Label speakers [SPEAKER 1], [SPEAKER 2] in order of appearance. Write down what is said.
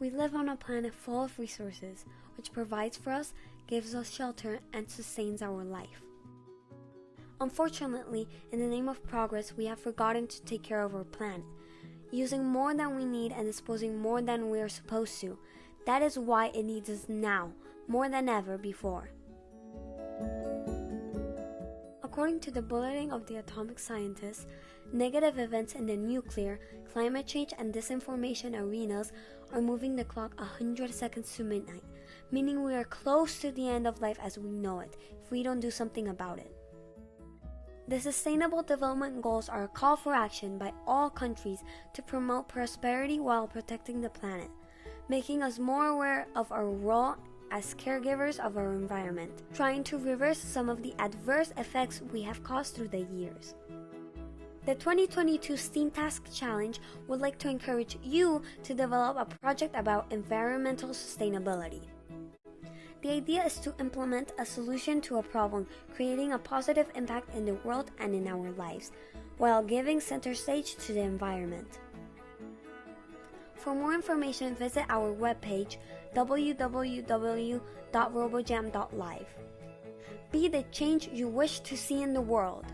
[SPEAKER 1] We live on a planet full of resources, which provides for us, gives us shelter, and sustains our life. Unfortunately, in the name of progress, we have forgotten to take care of our planet, using more than we need and disposing more than we are supposed to. That is why it needs us now, more than ever before. According to the Bulletin of the Atomic Scientists, negative events in the nuclear, climate change, and disinformation arenas are moving the clock 100 seconds to midnight, meaning we are close to the end of life as we know it if we don't do something about it. The Sustainable Development Goals are a call for action by all countries to promote prosperity while protecting the planet, making us more aware of our role as caregivers of our environment, trying to reverse some of the adverse effects we have caused through the years. The 2022 STEAM Task Challenge would like to encourage you to develop a project about environmental sustainability. The idea is to implement a solution to a problem, creating a positive impact in the world and in our lives, while giving center stage to the environment. For more information, visit our webpage www.robojam.live. Be the change you wish to see in the world.